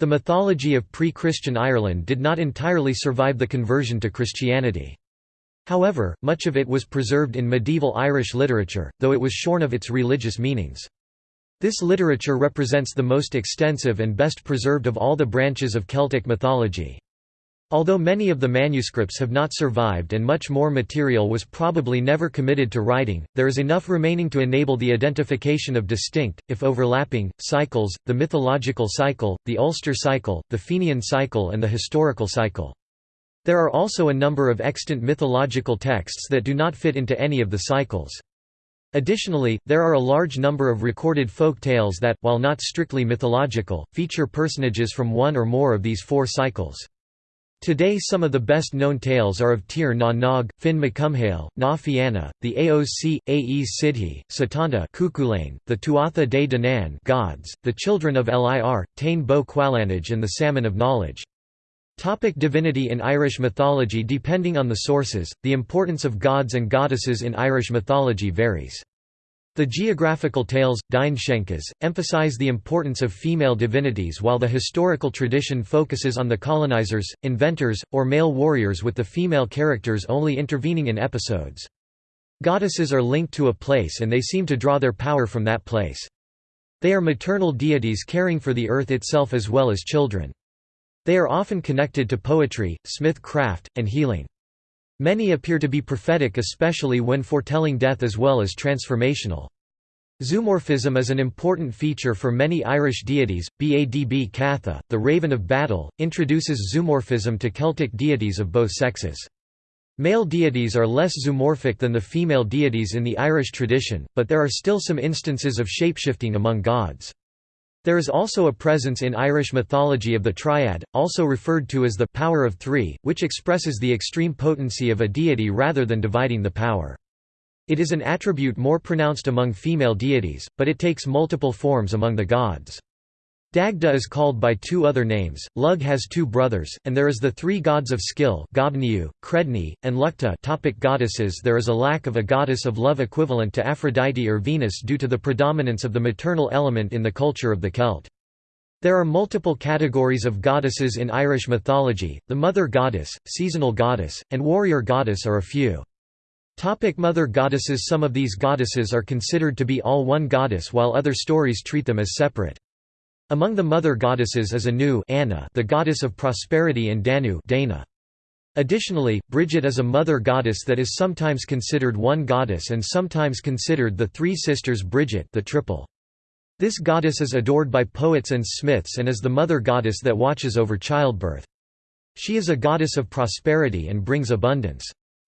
The mythology of pre-Christian Ireland did not entirely survive the conversion to Christianity. However, much of it was preserved in medieval Irish literature, though it was shorn of its religious meanings. This literature represents the most extensive and best preserved of all the branches of Celtic mythology. Although many of the manuscripts have not survived and much more material was probably never committed to writing, there is enough remaining to enable the identification of distinct, if overlapping, cycles, the mythological cycle, the Ulster cycle, the Fenian cycle and the historical cycle. There are also a number of extant mythological texts that do not fit into any of the cycles. Additionally, there are a large number of recorded folk tales that, while not strictly mythological, feature personages from one or more of these four cycles. Today some of the best-known tales are of Tir na Nog, Finn mac Cumhaill, Na Fianna, the Aoc, Aes Sidhe, Setanta Cuchulainn, the Tuatha de Danann gods, the children of Lir, Tain Bo Cuailnge and the Salmon of Knowledge. Topic divinity In Irish mythology Depending on the sources, the importance of gods and goddesses in Irish mythology varies. The geographical tales, Dindseanchas, emphasize the importance of female divinities while the historical tradition focuses on the colonizers, inventors, or male warriors with the female characters only intervening in episodes. Goddesses are linked to a place and they seem to draw their power from that place. They are maternal deities caring for the earth itself as well as children. They are often connected to poetry, smith craft, and healing. Many appear to be prophetic especially when foretelling death as well as transformational. Zoomorphism is an important feature for many Irish deities. Badb Catha, the Raven of Battle, introduces zoomorphism to Celtic deities of both sexes. Male deities are less zoomorphic than the female deities in the Irish tradition, but there are still some instances of shapeshifting among gods. There is also a presence in Irish mythology of the triad, also referred to as the power of three, which expresses the extreme potency of a deity rather than dividing the power. It is an attribute more pronounced among female deities, but it takes multiple forms among the gods. Dagda is called by two other names, Lug has two brothers, and there is the three gods of skill Goibniu, Creidne, and Luchta topic goddesses There is a lack of a goddess of love equivalent to Aphrodite or Venus due to the predominance of the maternal element in the culture of the Celt. There are multiple categories of goddesses in Irish mythology, the mother goddess, seasonal goddess, and warrior goddess are a few. Topic mother goddesses Some of these goddesses are considered to be all one goddess while other stories treat them as separate. Among the mother goddesses is Anu Anna, the goddess of prosperity and Danu Dana. Additionally, Bridget is a mother goddess that is sometimes considered one goddess and sometimes considered the three sisters Bridget the triple. This goddess is adored by poets and smiths and is the mother goddess that watches over childbirth. She is a goddess of prosperity and brings abundance.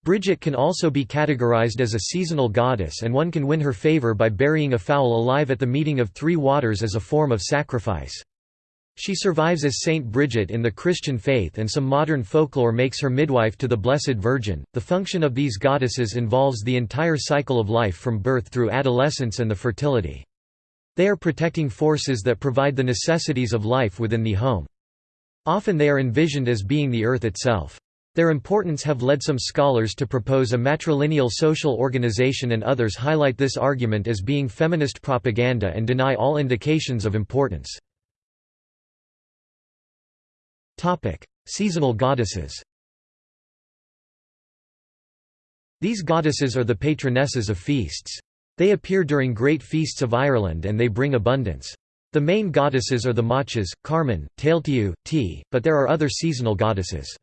Bridget can also be categorized as a seasonal goddess and one can win her favor by burying a fowl alive at the meeting of three waters as a form of sacrifice. She survives as Saint Bridget in the Christian faith and some modern folklore makes her midwife to the Blessed Virgin. The function of these goddesses involves the entire cycle of life from birth through adolescence and the fertility. They are protecting forces that provide the necessities of life within the home. Often they are envisioned as being the earth itself. Their importance have led some scholars to propose a matrilineal social organization and others highlight this argument as being feminist propaganda and deny all indications of importance. Seasonal goddesses These goddesses are the patronesses of feasts. They appear during great feasts of Ireland and they bring abundance. The main goddesses are the Machas, Carman, Tailtiu, T, but there are other seasonal goddesses.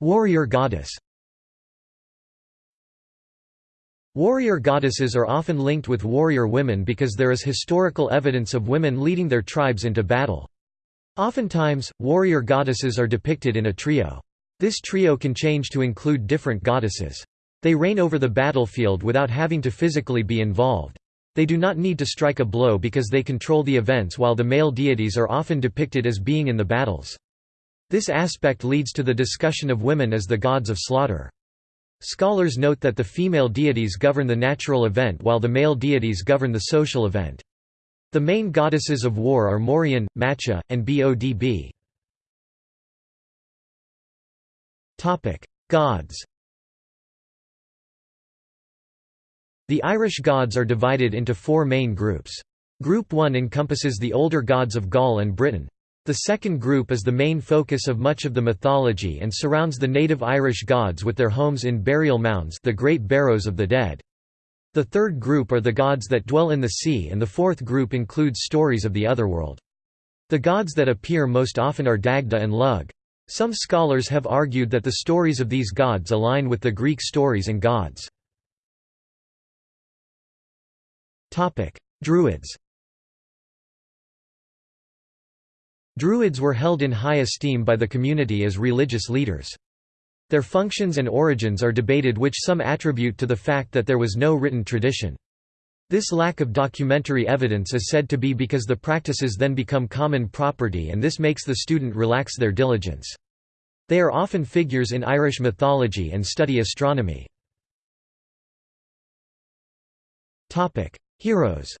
Warrior goddess Warrior goddesses are often linked with warrior women because there is historical evidence of women leading their tribes into battle. Oftentimes, warrior goddesses are depicted in a trio. This trio can change to include different goddesses. They reign over the battlefield without having to physically be involved. They do not need to strike a blow because they control the events while the male deities are often depicted as being in the battles. This aspect leads to the discussion of women as the gods of slaughter. Scholars note that the female deities govern the natural event while the male deities govern the social event. The main goddesses of war are Morrigan, Macha, and Bodb. Gods The Irish gods are divided into four main groups. Group 1 encompasses the older gods of Gaul and Britain. The second group is the main focus of much of the mythology and surrounds the native Irish gods with their homes in burial mounds the Great Barrows of the Dead. The third group are the gods that dwell in the sea and the fourth group includes stories of the otherworld. The gods that appear most often are Dagda and Lug. Some scholars have argued that the stories of these gods align with the Greek stories and gods. Druids Druids were held in high esteem by the community as religious leaders. Their functions and origins are debated which some attribute to the fact that there was no written tradition. This lack of documentary evidence is said to be because the practices then become common property and this makes the student relax their diligence. They are often figures in Irish mythology and study astronomy. Heroes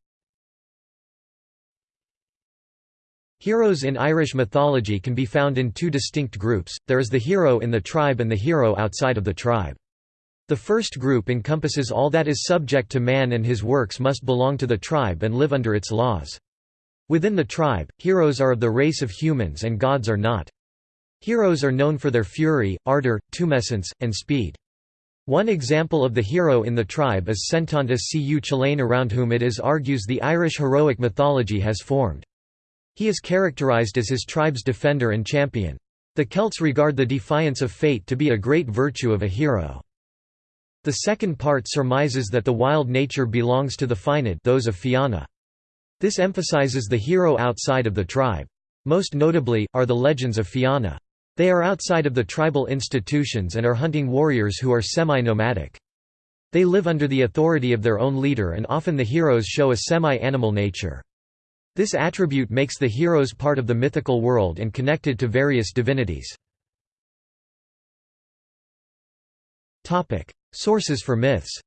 Heroes in Irish mythology can be found in two distinct groups, there is the hero in the tribe and the hero outside of the tribe. The first group encompasses all that is subject to man and his works must belong to the tribe and live under its laws. Within the tribe, heroes are of the race of humans and gods are not. Heroes are known for their fury, ardor, tumescence, and speed. One example of the hero in the tribe is Centontas Cu Chulainn around whom it is argues the Irish heroic mythology has formed. He is characterized as his tribe's defender and champion. The Celts regard the defiance of fate to be a great virtue of a hero. The second part surmises that the wild nature belongs to the Fíned those of Fianna. This emphasizes the hero outside of the tribe. Most notably, are the legends of Fianna. They are outside of the tribal institutions and are hunting warriors who are semi-nomadic. They live under the authority of their own leader and often the heroes show a semi-animal nature. This attribute makes the heroes part of the mythical world and connected to various divinities. Sources for myths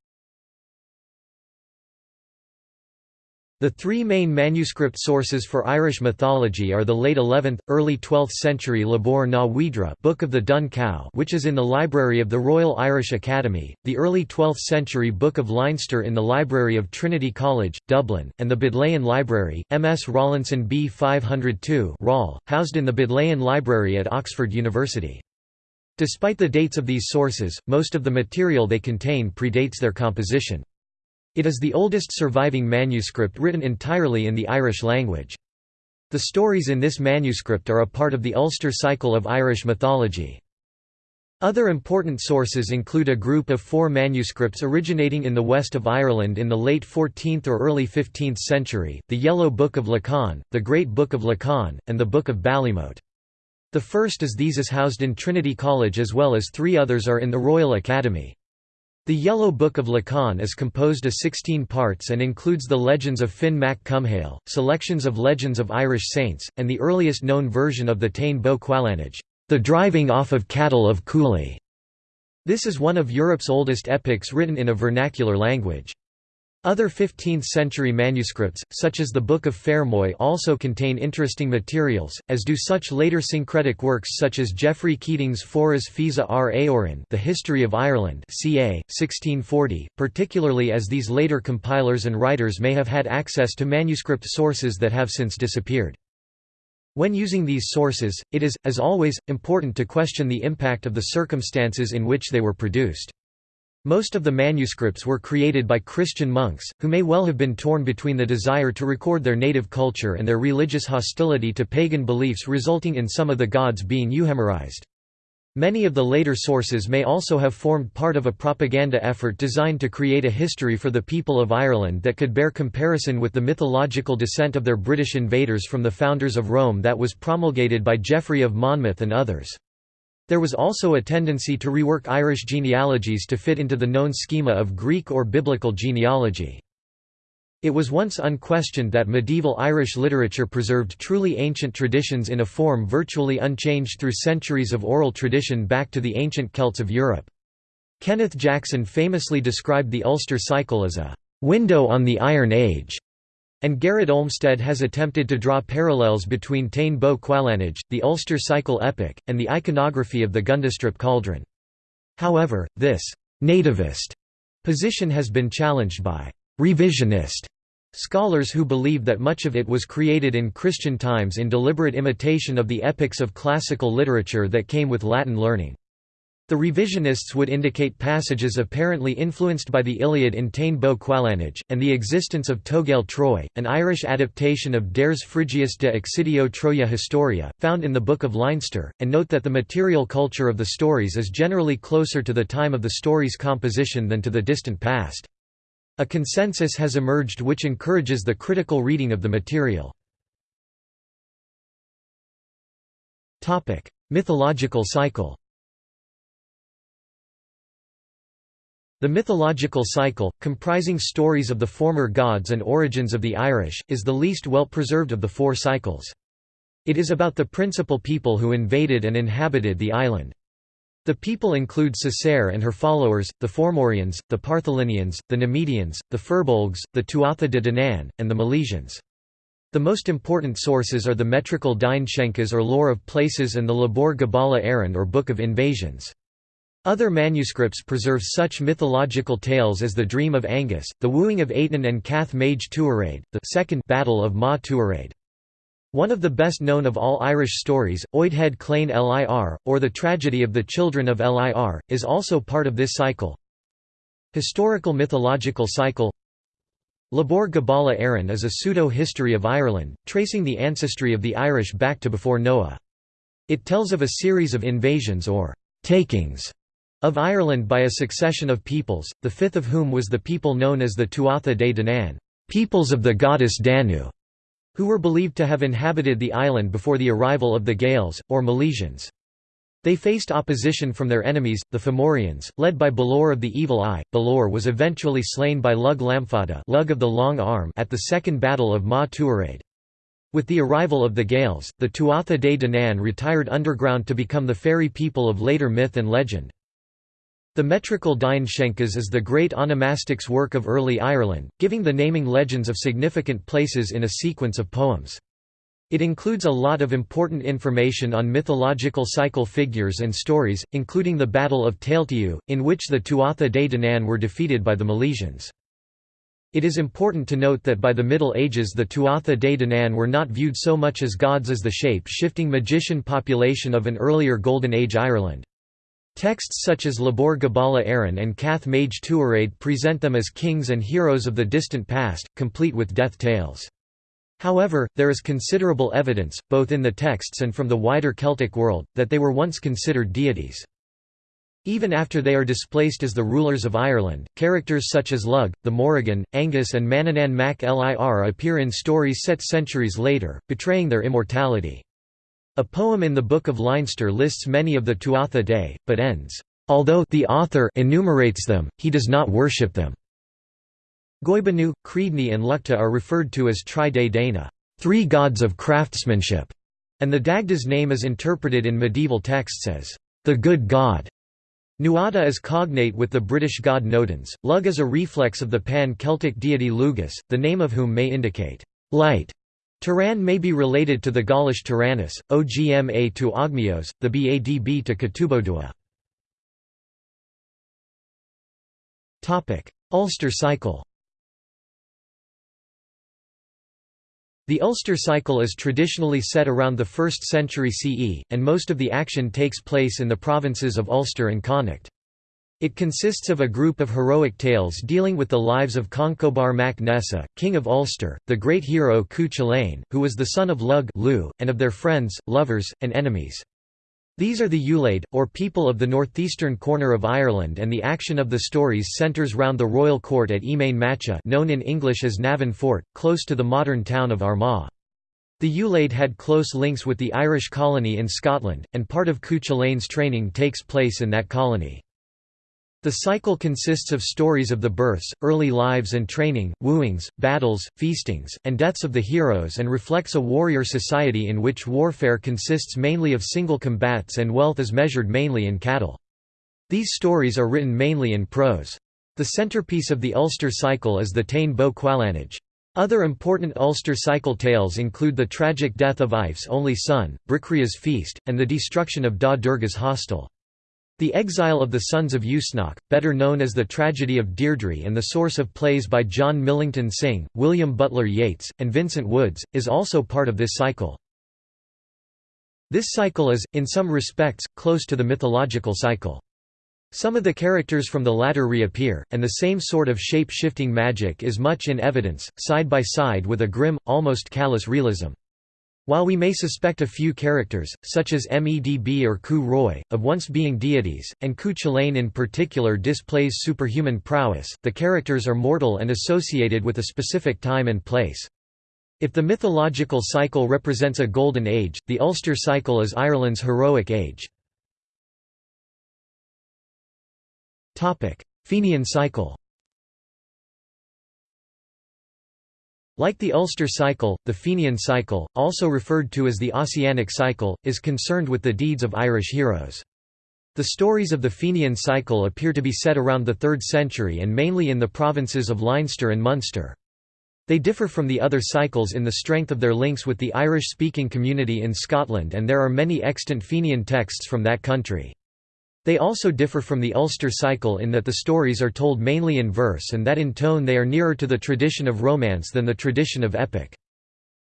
The three main manuscript sources for Irish mythology are the late 11th, early 12th century Lebor na hUidre Book of the Dun Cow which is in the library of the Royal Irish Academy, the early 12th century Book of Leinster in the library of Trinity College, Dublin, and the Bodleian Library, MS Rawlinson B 502 Rawl, housed in the Bodleian Library at Oxford University. Despite the dates of these sources, most of the material they contain predates their composition. It is the oldest surviving manuscript written entirely in the Irish language. The stories in this manuscript are a part of the Ulster cycle of Irish mythology. Other important sources include a group of four manuscripts originating in the west of Ireland in the late 14th or early 15th century, the Yellow Book of Lecan, the Great Book of Lecan, and the Book of Ballymote. The first is these is housed in Trinity College as well as three others are in the Royal Academy. The Yellow Book of Lecan is composed of 16 parts and includes the legends of Finn mac Cumhaill, selections of legends of Irish saints, and the earliest known version of the Tain Bo Cuailnge, the driving off of cattle of Cooley. This is one of Europe's oldest epics written in a vernacular language. Other 15th-century manuscripts, such as the Book of Fermoy also contain interesting materials, as do such later syncretic works such as Geoffrey Keating's Foras Feasa ar Éirinn The History of Ireland ca. 1640, particularly as these later compilers and writers may have had access to manuscript sources that have since disappeared. When using these sources, it is, as always, important to question the impact of the circumstances in which they were produced. Most of the manuscripts were created by Christian monks, who may well have been torn between the desire to record their native culture and their religious hostility to pagan beliefs resulting in some of the gods being euhemerized. Many of the later sources may also have formed part of a propaganda effort designed to create a history for the people of Ireland that could bear comparison with the mythological descent of their British invaders from the founders of Rome that was promulgated by Geoffrey of Monmouth and others. There was also a tendency to rework Irish genealogies to fit into the known schema of Greek or Biblical genealogy. It was once unquestioned that medieval Irish literature preserved truly ancient traditions in a form virtually unchanged through centuries of oral tradition back to the ancient Celts of Europe. Kenneth Jackson famously described the Ulster cycle as a window on the Iron Age. And Garrett Olmsted has attempted to draw parallels between Tain Bo Cuailnge, the Ulster cycle epic, and the iconography of the Gundestrup cauldron. However, this «nativist» position has been challenged by «revisionist» Scholars who believe that much of it was created in Christian times in deliberate imitation of the epics of classical literature that came with Latin learning. The revisionists would indicate passages apparently influenced by the Iliad in Tain Bo Cuailnge, and the existence of Togail Troi, an Irish adaptation of Dares Phrygius de Excidio Troia Historia, found in the Book of Leinster, and note that the material culture of the stories is generally closer to the time of the story's composition than to the distant past. A consensus has emerged which encourages the critical reading of the material. Mythological cycle The mythological cycle, comprising stories of the former gods and origins of the Irish, is the least well preserved of the four cycles. It is about the principal people who invaded and inhabited the island. The people include Cessair and her followers, the Fomorians, the Partholonians, the Nemedians, the Firbolgs, the Tuatha de Danann, and the Milesians. The most important sources are the metrical Dindshenchas or Lore of Places and the Lebor Gabála Érenn or Book of Invasions. Other manuscripts preserve such mythological tales as the Dream of Angus, the Wooing of Aitan and Cath Maige Tuiread, the second Battle of Ma Tuiread. One of the best known of all Irish stories, Oidheadh Chlainne Lir, or the Tragedy of the Children of Lir, is also part of this cycle. Historical mythological cycle Lebor Gabála Érenn is a pseudo-history of Ireland, tracing the ancestry of the Irish back to before Noah. It tells of a series of invasions or «takings» of Ireland by a succession of peoples, the fifth of whom was the people known as the Tuatha De Danann peoples of the goddess Danu", who were believed to have inhabited the island before the arrival of the Gaels, or Milesians. They faced opposition from their enemies, the Fomorians, led by Balor of the Evil Eye. Balor was eventually slain by Lug Lamfada Lug of the Long Arm at the Second Battle of Ma Tuiread. With the arrival of the Gaels, the Tuatha De Danann retired underground to become the fairy people of later myth and legend. The metrical Dindshenchas is the great onomastics work of early Ireland, giving the naming legends of significant places in a sequence of poems. It includes a lot of important information on mythological cycle figures and stories, including the Battle of Tailtiu, in which the Tuatha De Danann were defeated by the Milesians. It is important to note that by the Middle Ages the Tuatha De Danann were not viewed so much as gods as the shape-shifting magician population of an earlier Golden Age Ireland. Texts such as Lebor Gabála Érenn and Cath Maige Tuiread present them as kings and heroes of the distant past, complete with death tales. However, there is considerable evidence, both in the texts and from the wider Celtic world, that they were once considered deities. Even after they are displaced as the rulers of Ireland, characters such as Lug, the Morrigan, Angus and Manannán mac Lir appear in stories set centuries later, betraying their immortality. A poem in the Book of Leinster lists many of the Tuatha Dé, but ends, "...although the author enumerates them, he does not worship them." Goibniu, Creidne and Luchta are referred to as Tri de Dana three gods of craftsmanship", and the Dagda's name is interpreted in medieval texts as, "...the good god". Nuada is cognate with the British god Nodens, Lug is a reflex of the pan-Celtic deity Lugus, the name of whom may indicate, "...light", Tuireann may be related to the Gaulish Taranis, Ogma to Ogmios, the Badb to Catubodua. Ulster cycle The Ulster cycle is traditionally set around the 1st century CE, and most of the action takes place in the provinces of Ulster and Connacht. It consists of a group of heroic tales dealing with the lives of Conchobar mac Nessa, king of Ulster, the great hero Cu Chulainn, who was the son of Lug and of their friends, lovers, and enemies. These are the Ulaid, or people of the northeastern corner of Ireland and the action of the stories centres round the royal court at Emain Macha known in English as Navan Fort, close to the modern town of Armagh. The Ulaid had close links with the Irish colony in Scotland, and part of Cu Chulainn's training takes place in that colony. The cycle consists of stories of the births, early lives and training, wooings, battles, feastings, and deaths of the heroes and reflects a warrior society in which warfare consists mainly of single combats and wealth is measured mainly in cattle. These stories are written mainly in prose. The centerpiece of the Ulster cycle is the Tain Bo Cuailnge. Other important Ulster cycle tales include the tragic death of Aife's only son, Bricriu's feast, and the destruction of Da Derga's hostel. The Exile of the Sons of Usnech, better known as The Tragedy of Deirdre and the source of plays by John Millington Synge, William Butler Yeats, and Vincent Woods, is also part of this cycle. This cycle is, in some respects, close to the mythological cycle. Some of the characters from the latter reappear, and the same sort of shape-shifting magic is much in evidence, side by side with a grim, almost callous realism. While we may suspect a few characters, such as Medb or Cu Roi, of once being deities, and Cu Chulainn in particular displays superhuman prowess, the characters are mortal and associated with a specific time and place. If the mythological cycle represents a golden age, the Ulster cycle is Ireland's heroic age. Fenian cycle Like the Ulster cycle, the Fenian cycle, also referred to as the Ossianic cycle, is concerned with the deeds of Irish heroes. The stories of the Fenian cycle appear to be set around the 3rd century and mainly in the provinces of Leinster and Munster. They differ from the other cycles in the strength of their links with the Irish-speaking community in Scotland and there are many extant Fenian texts from that country. They also differ from the Ulster cycle in that the stories are told mainly in verse and that in tone they are nearer to the tradition of romance than the tradition of epic.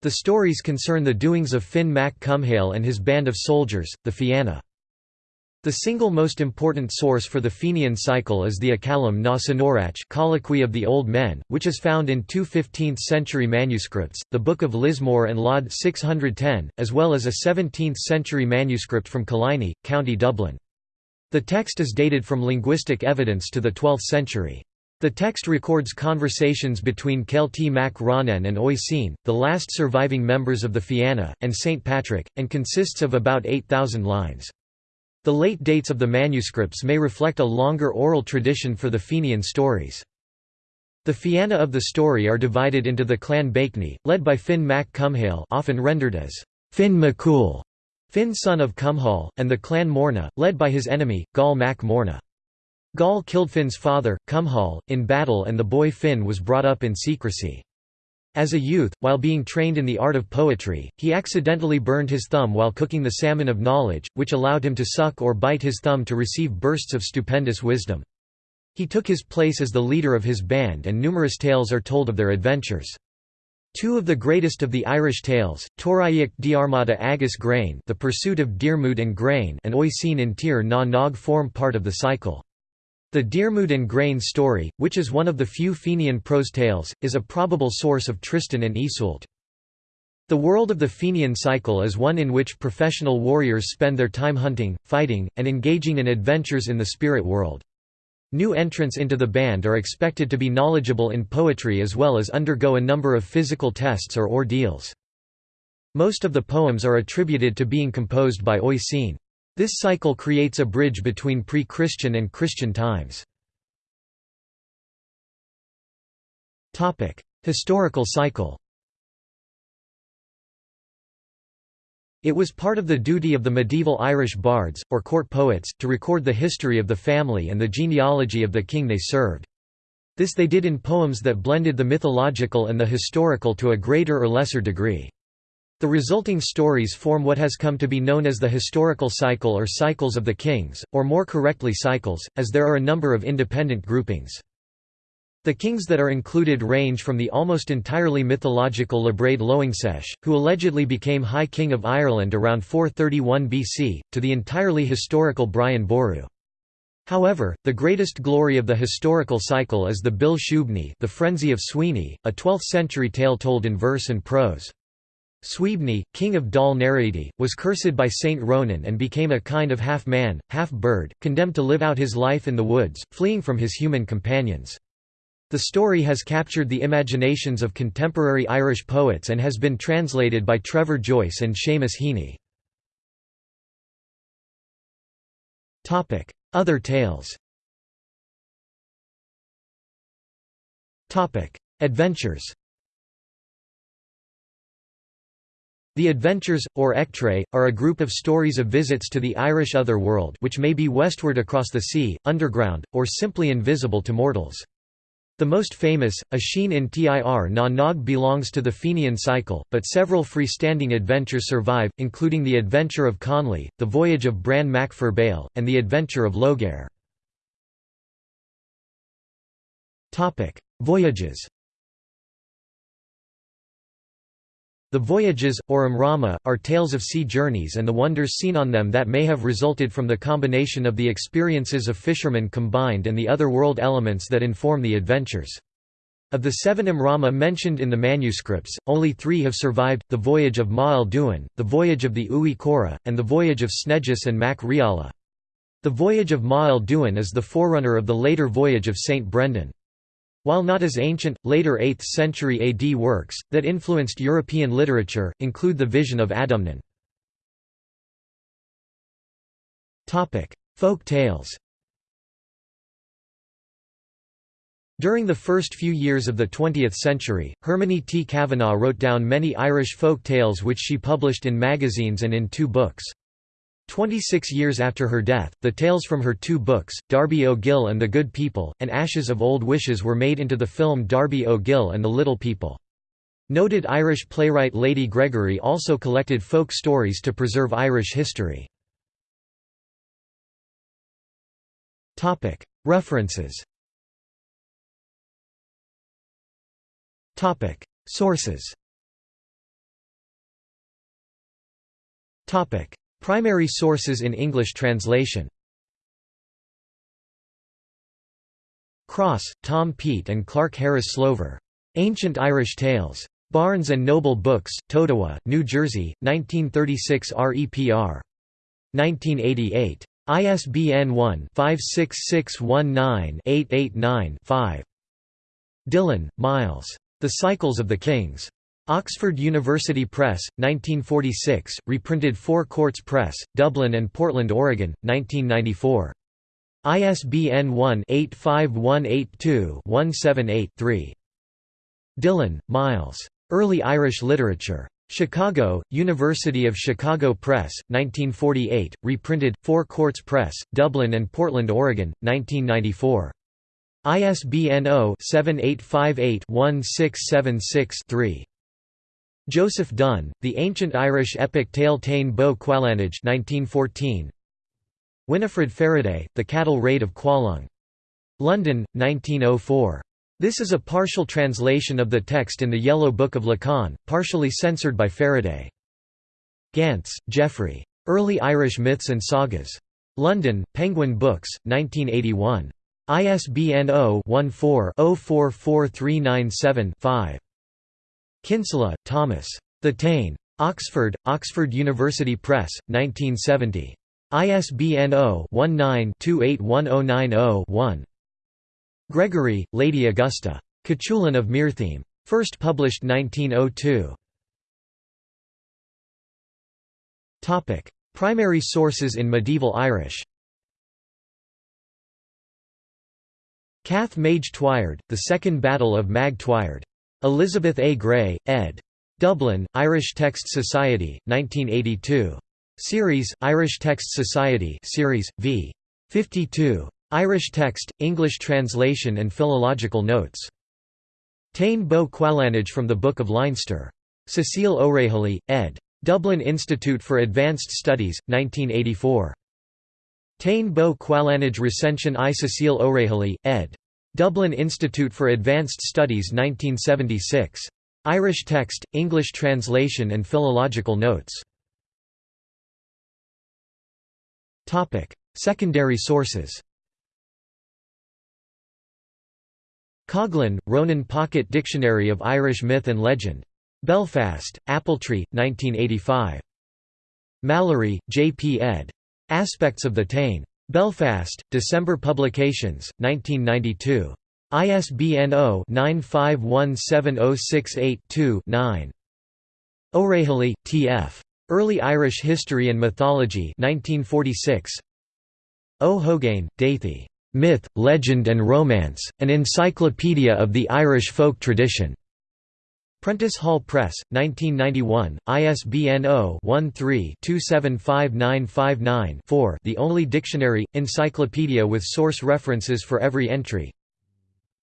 The stories concern the doings of Finn mac Cumhaill and his band of soldiers, the Fianna. The single most important source for the Fenian cycle is the Acallam na Senórach Colloquy of the Old Men, which is found in two 15th-century manuscripts, the Book of Lismore and Laud 610, as well as a 17th-century manuscript from Killiney, County Dublin. The text is dated from linguistic evidence to the 12th century. The text records conversations between Caílte mac Ronan and Oisin, the last surviving members of the Fianna, and St. Patrick, and consists of about 8,000 lines. The late dates of the manuscripts may reflect a longer oral tradition for the Fenian stories. The Fianna of the story are divided into the clan Bakeney, led by Finn mac Cumhaill often rendered as Finn MacCool, Finn son of Cumhall, and the clan Morna, led by his enemy, Goll mac Morna. Goll killed Finn's father, Cumhall, in battle and the boy Finn was brought up in secrecy. As a youth, while being trained in the art of poetry, he accidentally burned his thumb while cooking the salmon of knowledge, which allowed him to suck or bite his thumb to receive bursts of stupendous wisdom. He took his place as the leader of his band and numerous tales are told of their adventures. Two of the greatest of the Irish tales, Toraic Diarmada Agus Grain The Pursuit of Diarmuid and Gráinne and Oisin in Tir na Nog form part of the cycle. The Diarmuid and Gráinne story, which is one of the few Fenian prose tales, is a probable source of Tristan and Iseult. The world of the Fenian cycle is one in which professional warriors spend their time hunting, fighting, and engaging in adventures in the spirit world. New entrants into the band are expected to be knowledgeable in poetry as well as undergo a number of physical tests or ordeals. Most of the poems are attributed to being composed by Oisin. This cycle creates a bridge between pre-Christian and Christian times. Historical cycle It was part of the duty of the medieval Irish bards, or court poets, to record the history of the family and the genealogy of the king they served. This they did in poems that blended the mythological and the historical to a greater or lesser degree. The resulting stories form what has come to be known as the historical cycle or cycles of the kings, or more correctly cycles, as there are a number of independent groupings. The kings that are included range from the almost entirely mythological Labraid Loingsech, who allegedly became High King of Ireland around 431 BC, to the entirely historical Brian Boru. However, the greatest glory of the historical cycle is the Buile Shuibhne the Frenzy of Sweeney, a 12th-century tale told in verse and prose. Suibhne, king of Dál nAraidi, was cursed by Saint Ronan and became a kind of half-man, half-bird, condemned to live out his life in the woods, fleeing from his human companions. The story has captured the imaginations of contemporary Irish poets and has been translated by Trevor Joyce and Seamus Heaney. Other tales Adventures The Adventures, or Echtrae, are a group of stories of visits to the Irish other world which may be westward across the sea, underground, or simply invisible to mortals. The most famous, Oisin in Tir na Nog belongs to the Fenian cycle, but several freestanding adventures survive, including the Adventure of Connla, the Voyage of Bran Mac Bale, and the Adventure of Logair. Voyages The voyages, or immrama, are tales of sea journeys and the wonders seen on them that may have resulted from the combination of the experiences of fishermen combined and the other world elements that inform the adventures. Of the seven immrama mentioned in the manuscripts, only three have survived, the voyage of Ma'el Duin, the voyage of the Uí Corra, and the voyage of Snegis and Mac Riala. The voyage of Ma'el Duin is the forerunner of the later voyage of St. Brendan. While not as ancient, later 8th century AD works, that influenced European literature, include the Vision of Adomnán. Folk tales During the first few years of the 20th century, Hermione T. Kavanagh wrote down many Irish folk tales which she published in magazines and in two books. Twenty-six years after her death, the tales from her two books, Darby O'Gill and the Good People, and Ashes of Old Wishes were made into the film Darby O'Gill and the Little People. Noted Irish playwright Lady Gregory also collected folk stories to preserve Irish history. References. Sources Primary sources in English translation Cross, Tom Peete and Clark Harris Slover. Ancient Irish Tales. Barnes and Noble Books, Totowa, New Jersey, 1936 REPR. 1988. ISBN 1-56619-889-5. Dillon, Myles. The Cycles of the Kings. Oxford University Press, 1946, reprinted 4 Courts Press, Dublin and Portland, Oregon, 1994. ISBN 1-85182-178-3. Dillon, Myles. Early Irish Literature. Chicago, University of Chicago Press, 1948, reprinted, 4 Courts Press, Dublin and Portland, Oregon, 1994. ISBN 0-7858-1676-3. Joseph Dunn, The Ancient Irish Epic Tale Tain Bo Cualange 1914. Winifred Faraday, The Cattle Raid of Cualnge. London, 1904. This is a partial translation of the text in the Yellow Book of Lecan, partially censored by Faraday. Gantz, Jeffrey. Early Irish Myths and Sagas. London, Penguin Books, 1981. ISBN 0-14-044397-5. Kinsella, Thomas. The Tain. Oxford, Oxford University Press, 1970. ISBN 0-19-281090-1. Gregory, Lady Augusta. Cuchulainn of Muirthemne. First published 1902. Primary sources in medieval Irish Cath Maige Tuired, The Second Battle of Mag Tuired. Elizabeth A. Gray, ed. Dublin, Irish Text Society, 1982. Series, Irish Text Society Series, v. 52. Irish Text, English Translation and Philological Notes. Tain Bo Cualange from the Book of Leinster. Cecile O'Rahilly, ed. Dublin Institute for Advanced Studies, 1984. Tain Bo Cualange Recension I Cecile O'Rahilly, ed. Dublin Institute for Advanced Studies 1976. Irish text, English translation and philological notes. Secondary sources Coghlan, Ronan Pocket Dictionary of Irish Myth and Legend. Belfast, Appletree, 1985. Mallory, J. P. ed. Aspects of the Tain. Belfast, December Publications, 1992. ISBN 0-9517068-2-9. O'Rahilly, T.F. Early Irish History and Mythology 1946. O'Hogain, Daithi. Myth, Legend and Romance, An Encyclopedia of the Irish Folk Tradition. Prentice Hall Press, 1991, ISBN 0-13-275959-4 the only dictionary, encyclopedia with source references for every entry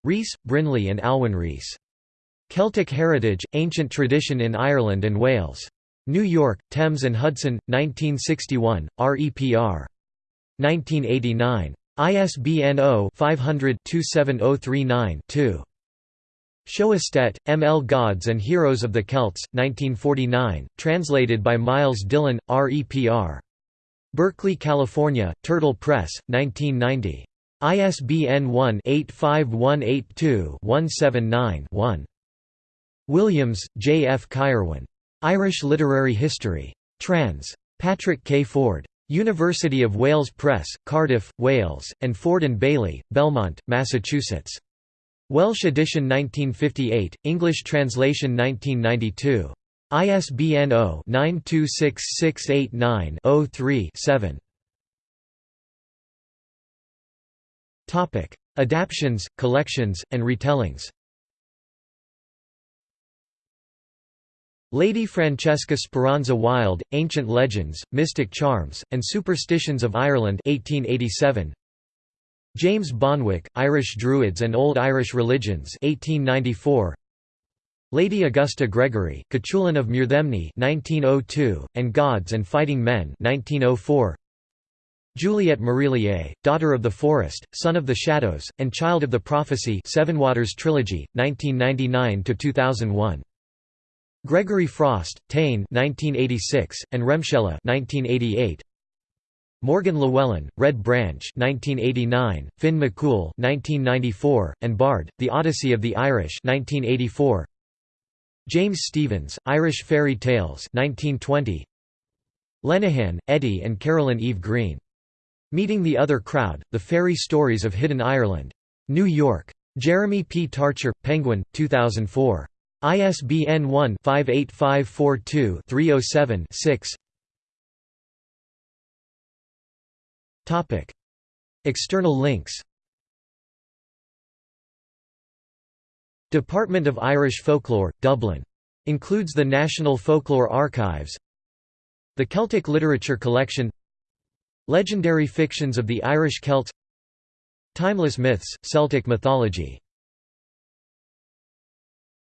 Rees, Brinley and Alwyn Rees. Celtic Heritage, Ancient Tradition in Ireland and Wales. New York, Thames and Hudson, 1961, REPR. 1989. ISBN 0-500-27039-2. Sjoestedt, M. L. Gods and Heroes of the Celts, 1949, translated by Myles Dillon, REPR. Berkeley, California, Turtle Press, 1990. ISBN 1-85182-179-1. Williams, J. F. Caerwyn. Irish Literary History. Trans. Patrick K. Ford. University of Wales Press, Cardiff, Wales, and Ford and Bailie, Belmont, Massachusetts. Welsh edition 1958, English translation 1992. ISBN 0-926689-03-7. Adaptions, collections, and retellings Lady Francesca Speranza Wilde, Ancient Legends, Mystic Charms, and Superstitions of Ireland 1887. James Bonwick, Irish Druids and Old Irish Religions 1894. Lady Augusta Gregory, Cuchulain of Muirthemne 1902, and Gods and Fighting Men 1904. Juliet Marillier, Daughter of the Forest, Son of the Shadows, and Child of the Prophecy Seven Waters Trilogy, 1999–2001. Gregory Frost, Táin 1986, and Remscela 1988. Morgan Llywelyn, Red Branch 1989, Finn McCool 1994, and Bard, The Odyssey of the Irish 1984. James Stephens, Irish Fairy Tales 1920. Lenihan, Eddie and Carolyn Eve Green. Meeting the Other Crowd, The Fairy Stories of Hidden Ireland. New York. Jeremy P. Tarcher, Penguin, 2004. ISBN 1-58542-307-6 External links. Department of Irish Folklore, Dublin. Includes the National Folklore Archives. The Celtic Literature Collection. Legendary Fictions of the Irish Celts Timeless Myths, Celtic Mythology